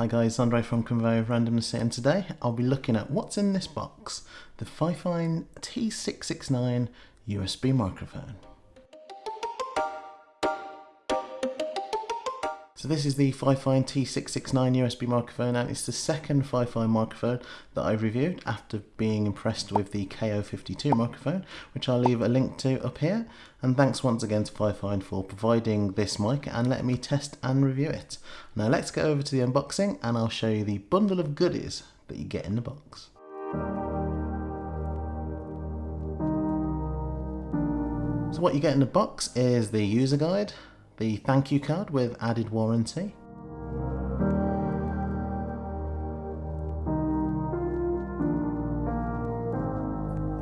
Hi guys, Andre from Conveyor of Randomness and today I'll be looking at what's in this box, the Fifine T669 USB microphone. So this is the Fifine T669 USB microphone and it's the second Fifine microphone that I've reviewed after being impressed with the KO52 microphone which I'll leave a link to up here and thanks once again to Fifine for providing this mic and letting me test and review it. Now let's go over to the unboxing and I'll show you the bundle of goodies that you get in the box. So what you get in the box is the user guide, the thank you card with added warranty.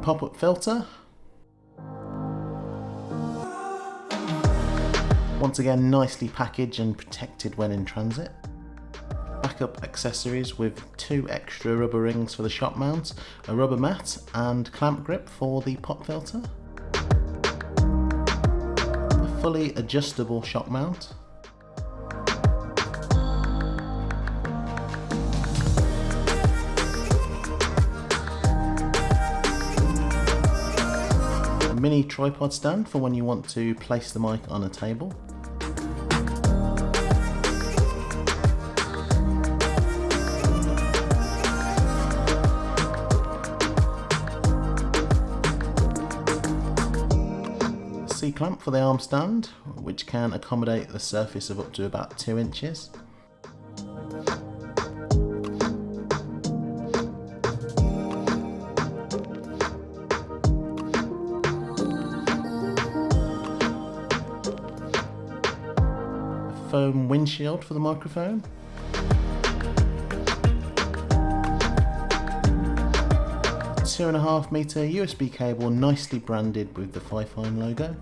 Pop-up filter. Once again nicely packaged and protected when in transit. Backup accessories with two extra rubber rings for the shock mount, a rubber mat and clamp grip for the pop filter fully adjustable shock mount. A mini tripod stand for when you want to place the mic on a table. C-clamp for the arm stand, which can accommodate the surface of up to about 2 inches. A foam windshield for the microphone. two and a half meter USB cable nicely branded with the Fifine logo.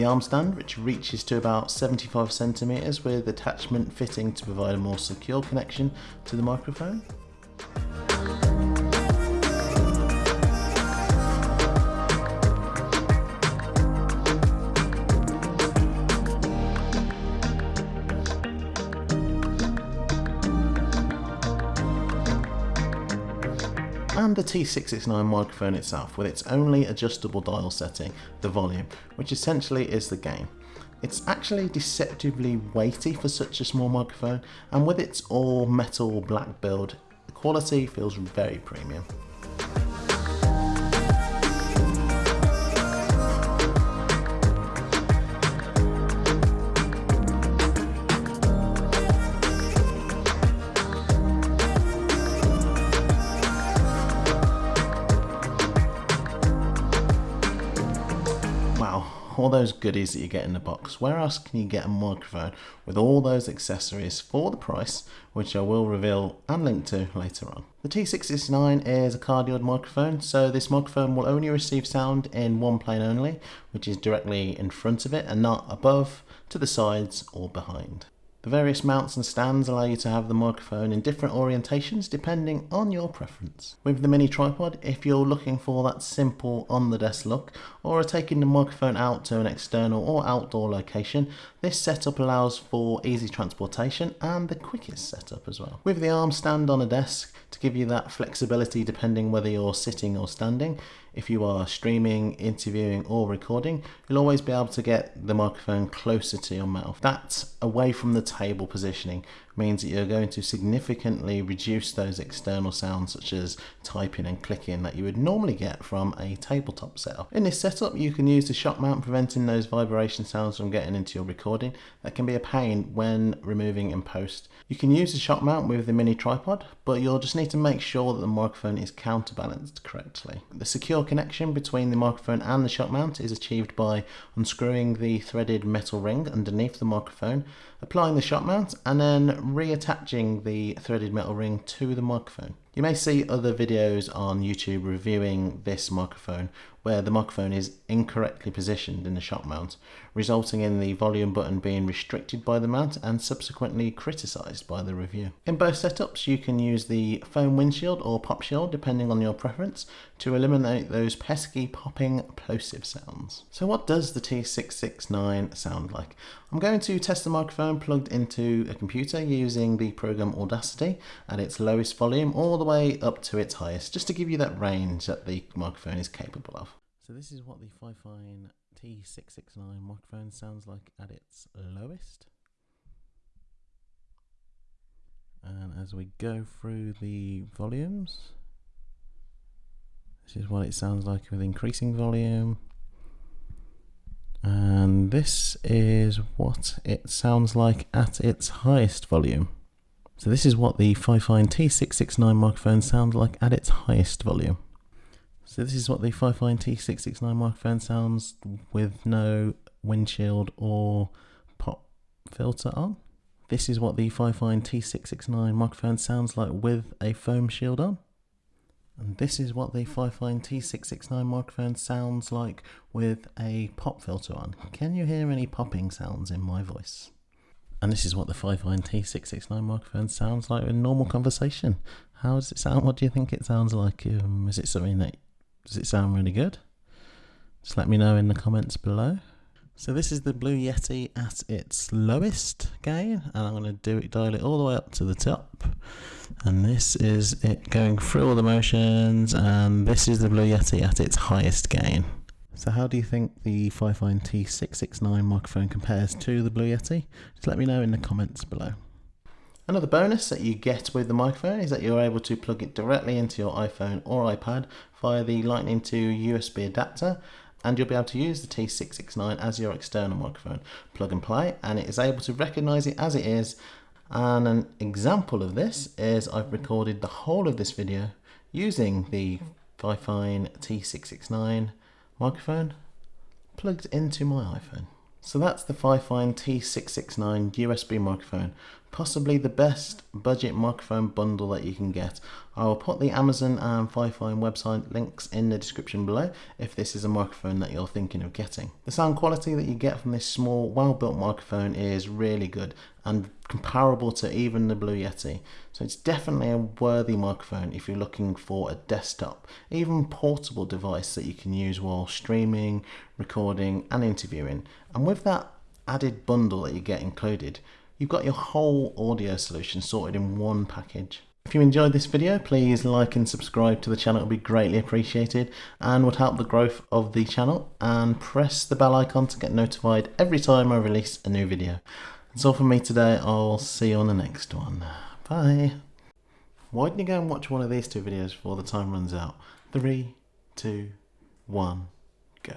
The arm stand, which reaches to about 75 centimeters with attachment fitting to provide a more secure connection to the microphone. And the T669 microphone itself with its only adjustable dial setting, the volume, which essentially is the gain. It's actually deceptively weighty for such a small microphone and with its all metal black build, the quality feels very premium. All those goodies that you get in the box, where else can you get a microphone with all those accessories for the price, which I will reveal and link to later on. The T669 is a cardioid microphone, so this microphone will only receive sound in one plane only, which is directly in front of it and not above, to the sides or behind. The various mounts and stands allow you to have the microphone in different orientations depending on your preference. With the mini tripod, if you're looking for that simple on-the-desk look or are taking the microphone out to an external or outdoor location, this setup allows for easy transportation and the quickest setup as well. With the arm stand on a desk to give you that flexibility depending whether you're sitting or standing, if you are streaming, interviewing or recording, you'll always be able to get the microphone closer to your mouth. That's away from the table positioning means that you're going to significantly reduce those external sounds such as typing and clicking that you would normally get from a tabletop setup. In this setup you can use the shock mount preventing those vibration sounds from getting into your recording that can be a pain when removing in post. You can use the shock mount with the mini tripod but you'll just need to make sure that the microphone is counterbalanced correctly. The secure connection between the microphone and the shock mount is achieved by unscrewing the threaded metal ring underneath the microphone, applying the shock mount and then reattaching the threaded metal ring to the microphone. You may see other videos on YouTube reviewing this microphone where the microphone is incorrectly positioned in the shock mount, resulting in the volume button being restricted by the mount and subsequently criticised by the review. In both setups you can use the foam windshield or pop shield depending on your preference to eliminate those pesky popping plosive sounds. So what does the T669 sound like? I'm going to test the microphone plugged into a computer using the program Audacity at its lowest volume all the way up to its highest just to give you that range that the microphone is capable of. So this is what the Fifine T669 microphone sounds like at its lowest. And as we go through the volumes, this is what it sounds like with increasing volume. And this is what it sounds like at its highest volume. So this is what the Fifine T669 microphone sounds like at its highest volume. So this is what the Fifine T669 microphone sounds with no windshield or pop filter on. This is what the Fifine T669 microphone sounds like with a foam shield on. And this is what the Fifine T669 microphone sounds like with a pop filter on. Can you hear any popping sounds in my voice? And this is what the Fifine T669 microphone sounds like in normal conversation. How does it sound? What do you think it sounds like? Um, is it something that does it sound really good? Just let me know in the comments below. So this is the Blue Yeti at its lowest gain, and I'm going to do it dial it all the way up to the top. And this is it going through all the motions, and this is the Blue Yeti at its highest gain. So how do you think the Fifine T669 microphone compares to the Blue Yeti? Just let me know in the comments below. Another bonus that you get with the microphone is that you're able to plug it directly into your iPhone or iPad via the Lightning to USB adapter and you'll be able to use the T669 as your external microphone. Plug and play and it is able to recognize it as it is and an example of this is I've recorded the whole of this video using the Fifine T669 microphone plugged into my iPhone. So that's the Fifine T669 USB microphone, possibly the best budget microphone bundle that you can get. I will put the Amazon and Fifine website links in the description below if this is a microphone that you're thinking of getting. The sound quality that you get from this small, well-built microphone is really good and comparable to even the Blue Yeti. So it's definitely a worthy microphone if you're looking for a desktop, even portable device that you can use while streaming, recording and interviewing. And with that added bundle that you get included, you've got your whole audio solution sorted in one package. If you enjoyed this video, please like and subscribe to the channel, it would be greatly appreciated and would help the growth of the channel and press the bell icon to get notified every time I release a new video. That's all from me today. I'll see you on the next one. Bye. Why didn't you go and watch one of these two videos before the time runs out? Three, two, one, go.